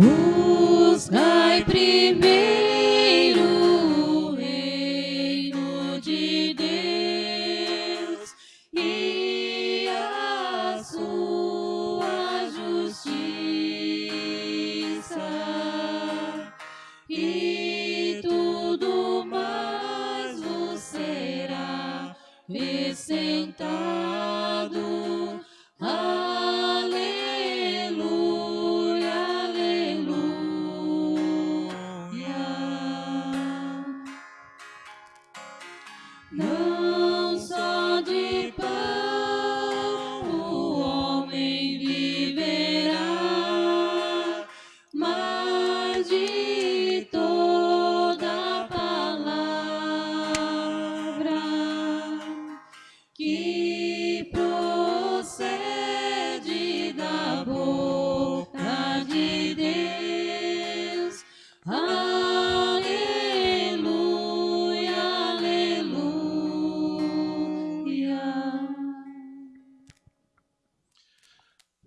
Ooh.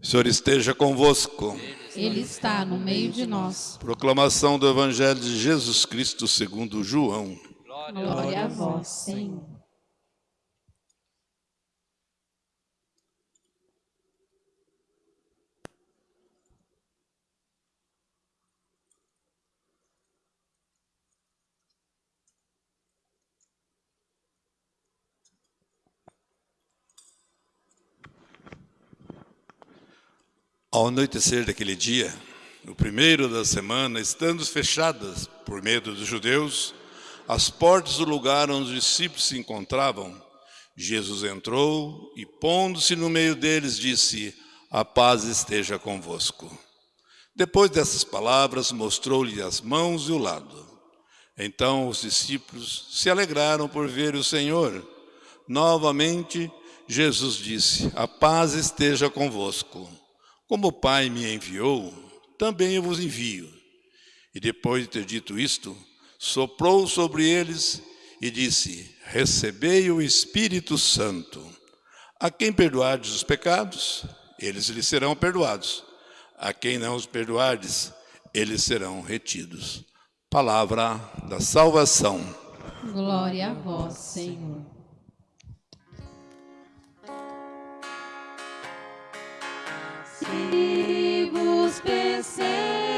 O Senhor esteja convosco. Ele está no meio de nós. Proclamação do Evangelho de Jesus Cristo segundo João. Glória a vós, Senhor. Ao anoitecer daquele dia, no primeiro da semana, estando fechadas por medo dos judeus, as portas do lugar onde os discípulos se encontravam, Jesus entrou e, pondo-se no meio deles, disse: A paz esteja convosco. Depois dessas palavras, mostrou-lhe as mãos e o lado. Então os discípulos se alegraram por ver o Senhor. Novamente, Jesus disse: A paz esteja convosco. Como o Pai me enviou, também eu vos envio. E depois de ter dito isto, soprou sobre eles e disse: Recebei o Espírito Santo. A quem perdoardes os pecados, eles lhes serão perdoados. A quem não os perdoardes, eles serão retidos. Palavra da salvação. Glória a vós, Senhor. Se vos perseguem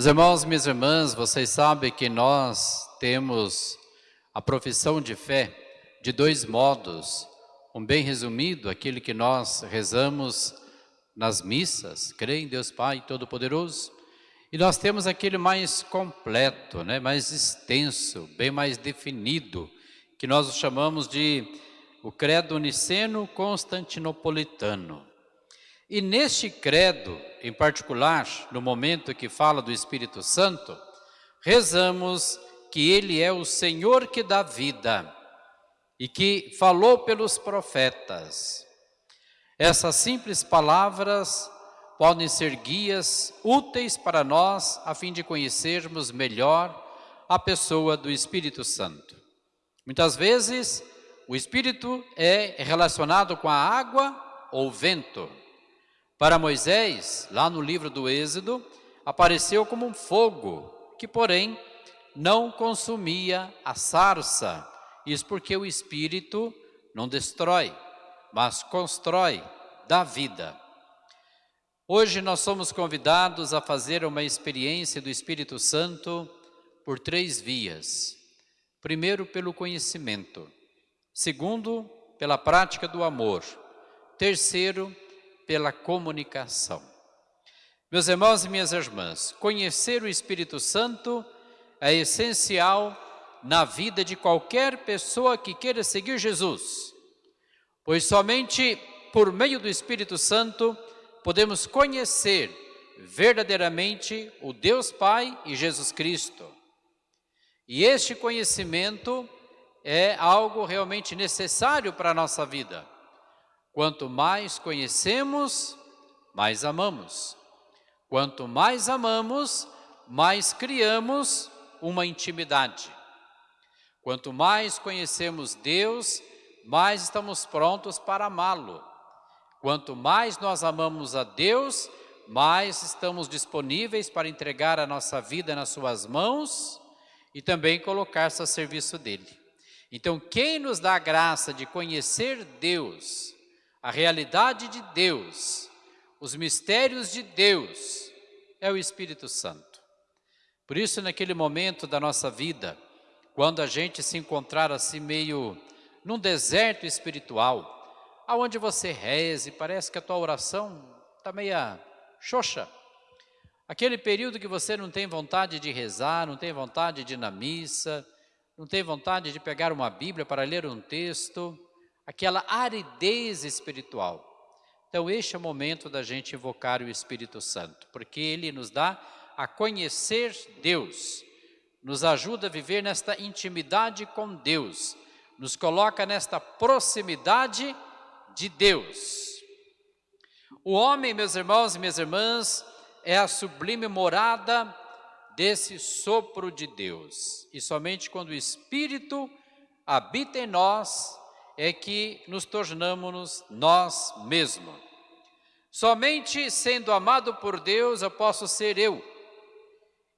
Meus irmãos, minhas irmãs, vocês sabem que nós temos a profissão de fé de dois modos. Um bem resumido, aquele que nós rezamos nas missas, creio em Deus Pai Todo-Poderoso. E nós temos aquele mais completo, né, mais extenso, bem mais definido, que nós chamamos de o credo niceno constantinopolitano. E neste credo, em particular, no momento que fala do Espírito Santo, rezamos que Ele é o Senhor que dá vida e que falou pelos profetas. Essas simples palavras podem ser guias úteis para nós a fim de conhecermos melhor a pessoa do Espírito Santo. Muitas vezes o Espírito é relacionado com a água ou vento. Para Moisés, lá no livro do Êxodo, apareceu como um fogo, que porém não consumia a sarça. Isso porque o Espírito não destrói, mas constrói, dá vida. Hoje nós somos convidados a fazer uma experiência do Espírito Santo por três vias. Primeiro, pelo conhecimento. Segundo, pela prática do amor. Terceiro, pela comunicação. Meus irmãos e minhas irmãs, conhecer o Espírito Santo é essencial na vida de qualquer pessoa que queira seguir Jesus, pois somente por meio do Espírito Santo podemos conhecer verdadeiramente o Deus Pai e Jesus Cristo. E este conhecimento é algo realmente necessário para a nossa vida. Quanto mais conhecemos, mais amamos. Quanto mais amamos, mais criamos uma intimidade. Quanto mais conhecemos Deus, mais estamos prontos para amá-lo. Quanto mais nós amamos a Deus, mais estamos disponíveis para entregar a nossa vida nas suas mãos e também colocar-se a serviço dele. Então, quem nos dá a graça de conhecer Deus, a realidade de Deus, os mistérios de Deus, é o Espírito Santo. Por isso, naquele momento da nossa vida, quando a gente se encontrar assim meio num deserto espiritual, aonde você reze, parece que a tua oração está meia xoxa. Aquele período que você não tem vontade de rezar, não tem vontade de ir na missa, não tem vontade de pegar uma Bíblia para ler um texto, aquela aridez espiritual. Então, este é o momento da gente invocar o Espírito Santo, porque ele nos dá a conhecer Deus, nos ajuda a viver nesta intimidade com Deus, nos coloca nesta proximidade de Deus. O homem, meus irmãos e minhas irmãs, é a sublime morada desse sopro de Deus. E somente quando o Espírito habita em nós, é que nos tornamos nós mesmos. Somente sendo amado por Deus eu posso ser eu.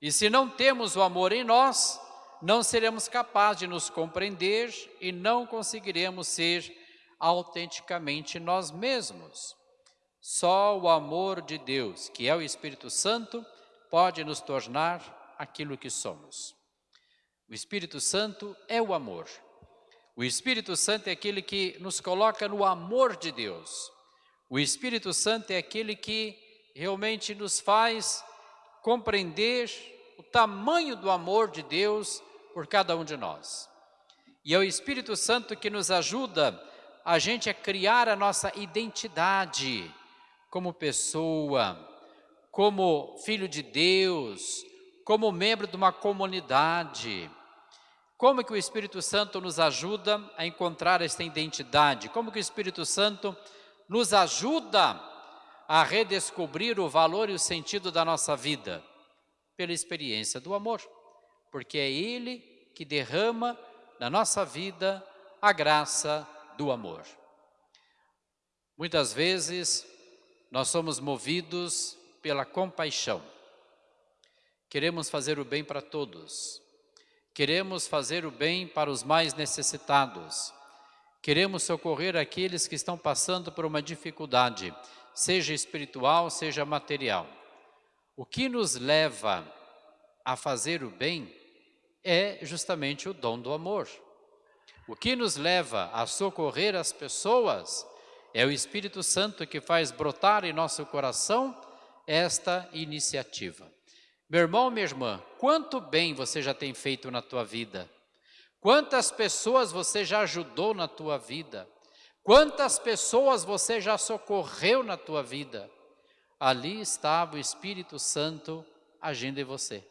E se não temos o amor em nós, não seremos capazes de nos compreender e não conseguiremos ser autenticamente nós mesmos. Só o amor de Deus, que é o Espírito Santo, pode nos tornar aquilo que somos. O Espírito Santo é o amor. O Espírito Santo é aquele que nos coloca no amor de Deus. O Espírito Santo é aquele que realmente nos faz compreender o tamanho do amor de Deus por cada um de nós. E é o Espírito Santo que nos ajuda a gente a criar a nossa identidade como pessoa, como filho de Deus, como membro de uma comunidade. Como que o Espírito Santo nos ajuda a encontrar esta identidade? Como que o Espírito Santo nos ajuda a redescobrir o valor e o sentido da nossa vida? Pela experiência do amor, porque é Ele que derrama na nossa vida a graça do amor. Muitas vezes nós somos movidos pela compaixão. Queremos fazer o bem para todos. Queremos fazer o bem para os mais necessitados. Queremos socorrer aqueles que estão passando por uma dificuldade, seja espiritual, seja material. O que nos leva a fazer o bem é justamente o dom do amor. O que nos leva a socorrer as pessoas é o Espírito Santo que faz brotar em nosso coração esta iniciativa. Meu irmão, minha irmã, quanto bem você já tem feito na tua vida? Quantas pessoas você já ajudou na tua vida? Quantas pessoas você já socorreu na tua vida? Ali estava o Espírito Santo agindo em você.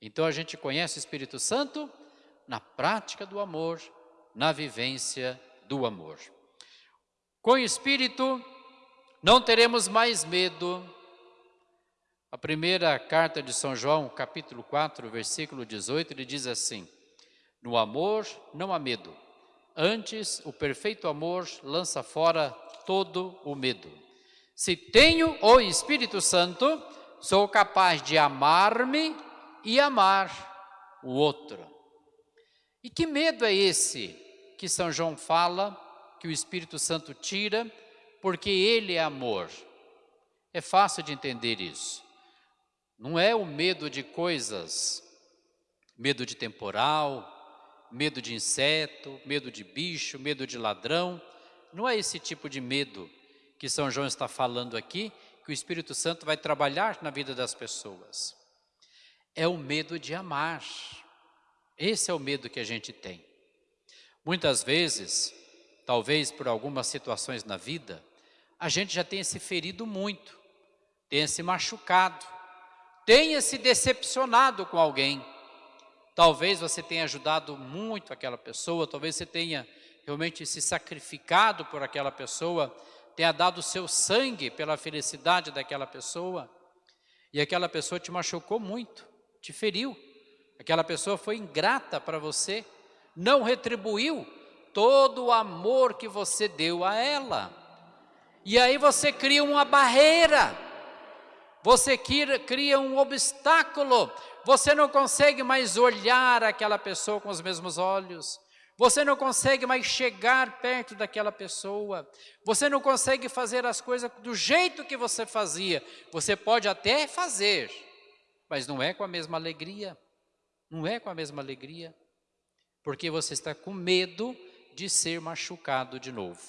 Então a gente conhece o Espírito Santo na prática do amor, na vivência do amor. Com o Espírito, não teremos mais medo. A primeira carta de São João, capítulo 4, versículo 18, ele diz assim: No amor não há medo, antes o perfeito amor lança fora todo o medo. Se tenho o Espírito Santo, sou capaz de amar-me e amar o outro. E que medo é esse que São João fala que o Espírito Santo tira, porque ele é amor. É fácil de entender isso. Não é o medo de coisas, medo de temporal, medo de inseto, medo de bicho, medo de ladrão. Não é esse tipo de medo que São João está falando aqui, que o Espírito Santo vai trabalhar na vida das pessoas. É o medo de amar. Esse é o medo que a gente tem. Muitas vezes, talvez por algumas situações na vida, a gente já tenha se ferido muito, tenha se machucado, tenha se decepcionado com alguém. Talvez você tenha ajudado muito aquela pessoa, talvez você tenha realmente se sacrificado por aquela pessoa, tenha dado seu sangue pela felicidade daquela pessoa, e aquela pessoa te machucou muito, te feriu, aquela pessoa foi ingrata para você, não retribuiu todo o amor que você deu a ela. E aí você cria uma barreira, você cria um obstáculo, você não consegue mais olhar aquela pessoa com os mesmos olhos, você não consegue mais chegar perto daquela pessoa, você não consegue fazer as coisas do jeito que você fazia. Você pode até fazer, mas não é com a mesma alegria, não é com a mesma alegria, porque você está com medo de ser machucado de novo,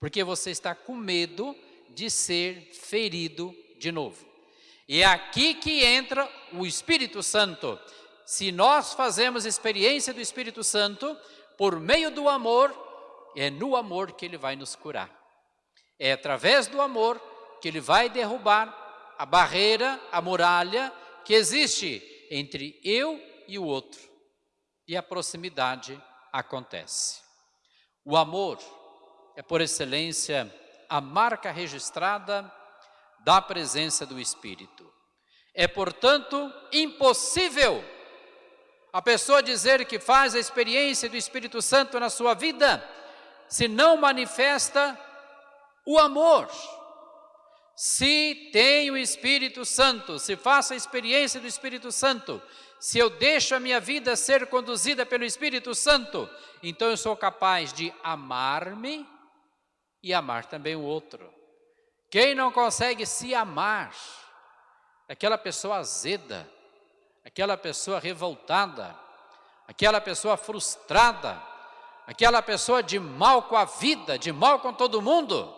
porque você está com medo de ser ferido de novo. E é aqui que entra o Espírito Santo. Se nós fazemos experiência do Espírito Santo, por meio do amor, é no amor que Ele vai nos curar. É através do amor que Ele vai derrubar a barreira, a muralha que existe entre eu e o outro. E a proximidade acontece. O amor é, por excelência, a marca registrada da presença do Espírito. É, portanto, impossível a pessoa dizer que faz a experiência do Espírito Santo na sua vida, se não manifesta o amor. Se tem o Espírito Santo, se faço a experiência do Espírito Santo, se eu deixo a minha vida ser conduzida pelo Espírito Santo, então eu sou capaz de amar-me e amar também o outro. Quem não consegue se amar, aquela pessoa azeda, aquela pessoa revoltada, aquela pessoa frustrada, aquela pessoa de mal com a vida, de mal com todo mundo,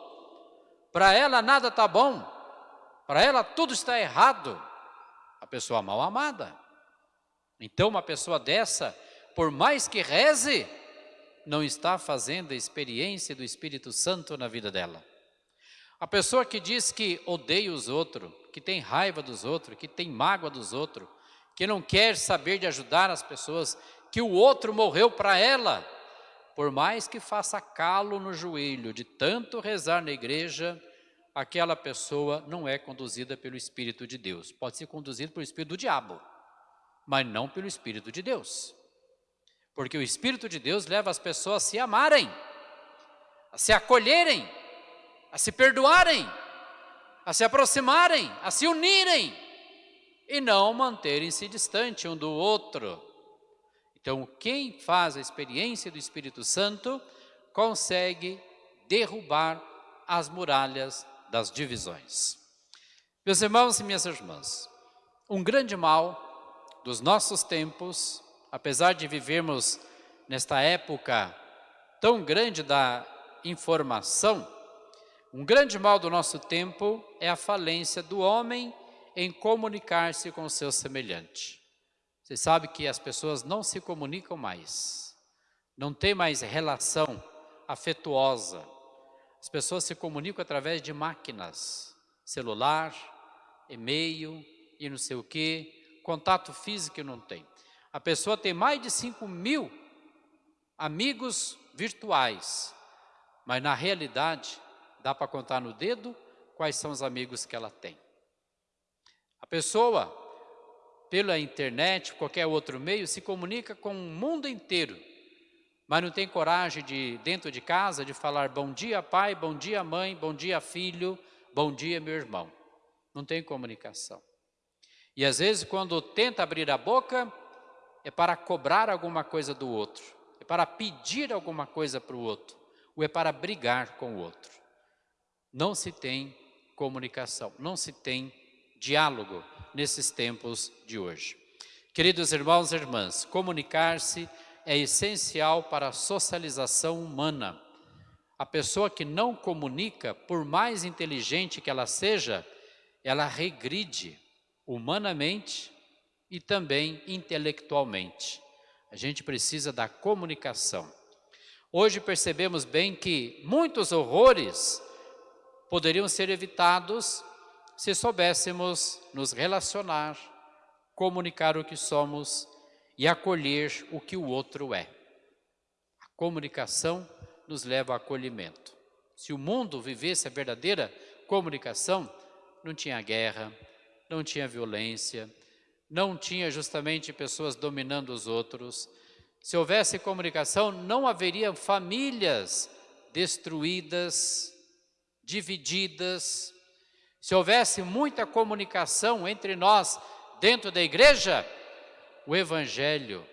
para ela nada está bom, para ela tudo está errado, a pessoa mal amada. Então uma pessoa dessa, por mais que reze, não está fazendo a experiência do Espírito Santo na vida dela. A pessoa que diz que odeia os outros, que tem raiva dos outros, que tem mágoa dos outros, que não quer saber de ajudar as pessoas, que o outro morreu para ela, por mais que faça calo no joelho de tanto rezar na igreja, aquela pessoa não é conduzida pelo Espírito de Deus. Pode ser conduzida pelo Espírito do diabo, mas não pelo Espírito de Deus. Porque o Espírito de Deus leva as pessoas a se amarem, a se acolherem, a se perdoarem, a se aproximarem, a se unirem e não manterem-se distante um do outro. Então, quem faz a experiência do Espírito Santo consegue derrubar as muralhas das divisões. Meus irmãos e minhas irmãs, um grande mal dos nossos tempos, apesar de vivermos nesta época tão grande da informação, um grande mal do nosso tempo é a falência do homem em comunicar-se com o seu semelhante. Você sabe que as pessoas não se comunicam mais, não tem mais relação afetuosa. As pessoas se comunicam através de máquinas, celular, e-mail e não sei o que, contato físico não tem. A pessoa tem mais de 5 mil amigos virtuais, mas na realidade dá para contar no dedo quais são os amigos que ela tem. A pessoa, pela internet, qualquer outro meio, se comunica com o mundo inteiro, mas não tem coragem de, dentro de casa, de falar bom dia pai, bom dia mãe, bom dia filho, bom dia meu irmão. Não tem comunicação. E às vezes quando tenta abrir a boca, é para cobrar alguma coisa do outro, é para pedir alguma coisa para o outro, ou é para brigar com o outro. Não se tem comunicação, não se tem diálogo nesses tempos de hoje. Queridos irmãos e irmãs, comunicar-se é essencial para a socialização humana. A pessoa que não comunica, por mais inteligente que ela seja, ela regride humanamente e também intelectualmente. A gente precisa da comunicação. Hoje percebemos bem que muitos horrores poderiam ser evitados se soubéssemos nos relacionar, comunicar o que somos e acolher o que o outro é. A comunicação nos leva ao acolhimento. Se o mundo vivesse a verdadeira comunicação, não tinha guerra, não tinha violência, não tinha justamente pessoas dominando os outros. Se houvesse comunicação, não haveria famílias destruídas, divididas. Se houvesse muita comunicação entre nós dentro da igreja, o Evangelho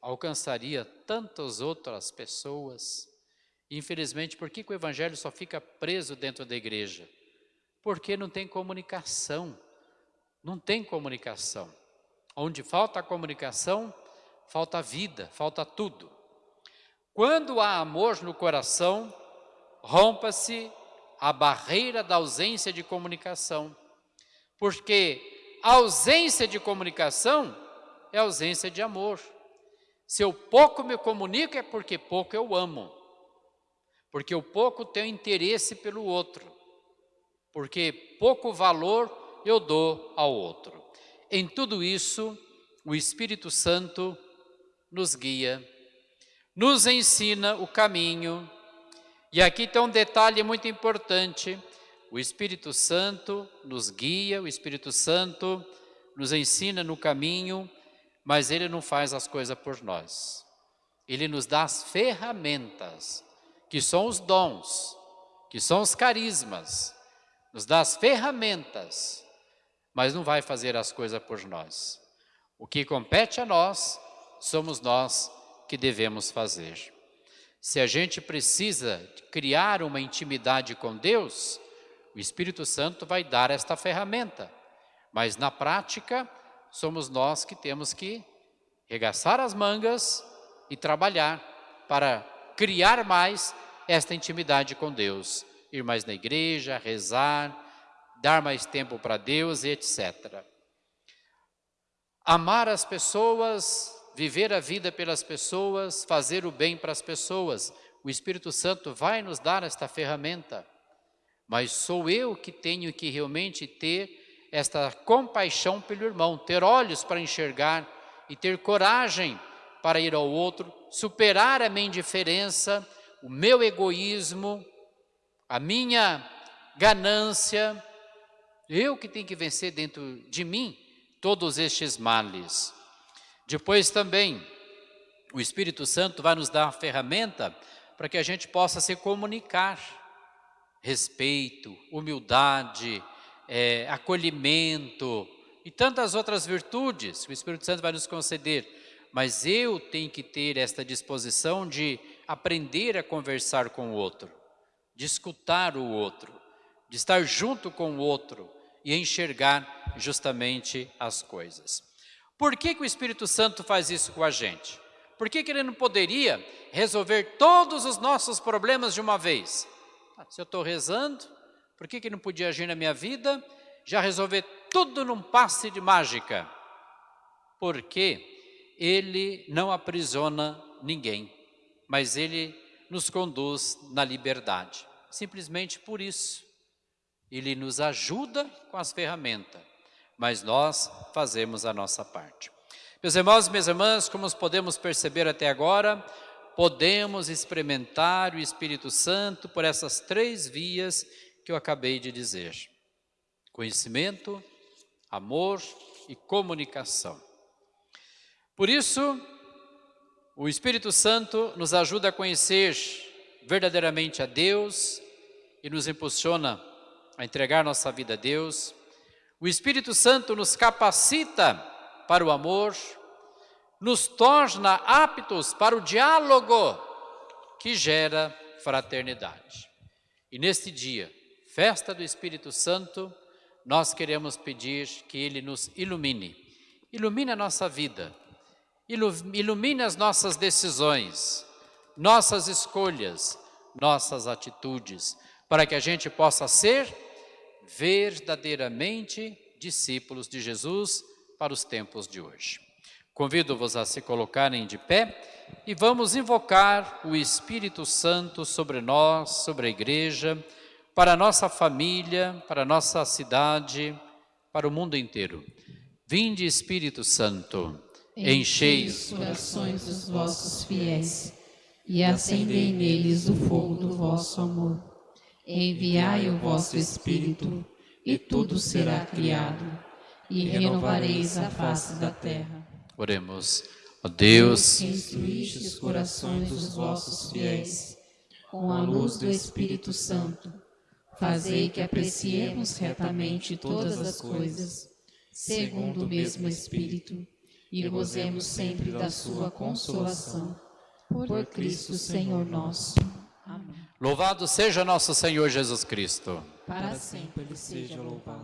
alcançaria tantas outras pessoas. Infelizmente, por que, que o Evangelho só fica preso dentro da igreja? Porque não tem comunicação. Não tem comunicação. Onde falta a comunicação, falta vida, falta tudo. Quando há amor no coração, rompa-se a barreira da ausência de comunicação. Porque ausência de comunicação é ausência de amor. Se eu pouco me comunico é porque pouco eu amo. Porque eu pouco tenho interesse pelo outro. Porque pouco valor eu dou ao outro. Em tudo isso, o Espírito Santo nos guia, nos ensina o caminho. E aqui tem um detalhe muito importante: o Espírito Santo nos guia, o Espírito Santo nos ensina no caminho, mas ele não faz as coisas por nós. Ele nos dá as ferramentas, que são os dons, que são os carismas, nos dá as ferramentas, mas não vai fazer as coisas por nós. O que compete a nós, somos nós que devemos fazer. Se a gente precisa criar uma intimidade com Deus, o Espírito Santo vai dar esta ferramenta. Mas na prática, somos nós que temos que regaçar as mangas e trabalhar para criar mais esta intimidade com Deus. Ir mais na igreja, rezar, dar mais tempo para Deus e etc. Amar as pessoas, viver a vida pelas pessoas, fazer o bem para as pessoas. O Espírito Santo vai nos dar esta ferramenta. Mas sou eu que tenho que realmente ter esta compaixão pelo irmão, ter olhos para enxergar e ter coragem para ir ao outro, superar a minha indiferença, o meu egoísmo, a minha ganância, eu que tenho que vencer dentro de mim todos estes males. Depois também, o Espírito Santo vai nos dar a ferramenta para que a gente possa se comunicar. Respeito, humildade, é, acolhimento e tantas outras virtudes que o Espírito Santo vai nos conceder. Mas eu tenho que ter esta disposição de aprender a conversar com o outro, de escutar o outro, de estar junto com o outro e enxergar justamente as coisas. Por que, que o Espírito Santo faz isso com a gente? Por que, que ele não poderia resolver todos os nossos problemas de uma vez? Ah, se eu estou rezando, por que, que não podia agir na minha vida? Já resolver tudo num passe de mágica. Porque Ele não aprisiona ninguém, mas Ele nos conduz na liberdade. Simplesmente por isso. Ele nos ajuda com as ferramentas, mas nós fazemos a nossa parte. Meus irmãos e minhas irmãs, como podemos perceber até agora, podemos experimentar o Espírito Santo por essas três vias que eu acabei de dizer: conhecimento, amor e comunicação. Por isso, o Espírito Santo nos ajuda a conhecer verdadeiramente a Deus e nos impulsiona a entregar nossa vida a Deus. O Espírito Santo nos capacita para o amor, nos torna aptos para o diálogo que gera fraternidade. E neste dia, festa do Espírito Santo, nós queremos pedir que Ele nos ilumine. Ilumine a nossa vida, ilumine as nossas decisões, nossas escolhas, nossas atitudes, para que a gente possa ser verdadeiramente discípulos de Jesus para os tempos de hoje. Convido-vos a se colocarem de pé e vamos invocar o Espírito Santo sobre nós, sobre a igreja, para a nossa família, para a nossa cidade, para o mundo inteiro. Vinde, Espírito Santo, enchei os corações dos vossos fiéis e acendei neles o fogo do vosso amor. Enviai o vosso Espírito, e tudo será criado, e renovareis a face da terra. Oremos. Ó Deus, que instruíste os corações dos vossos fiéis com a luz do Espírito Santo, fazei que apreciemos retamente todas as coisas, segundo o mesmo Espírito, e gozemos sempre da sua consolação. Por Cristo Senhor nosso. Louvado seja nosso Senhor Jesus Cristo. Para sempre ele seja louvado.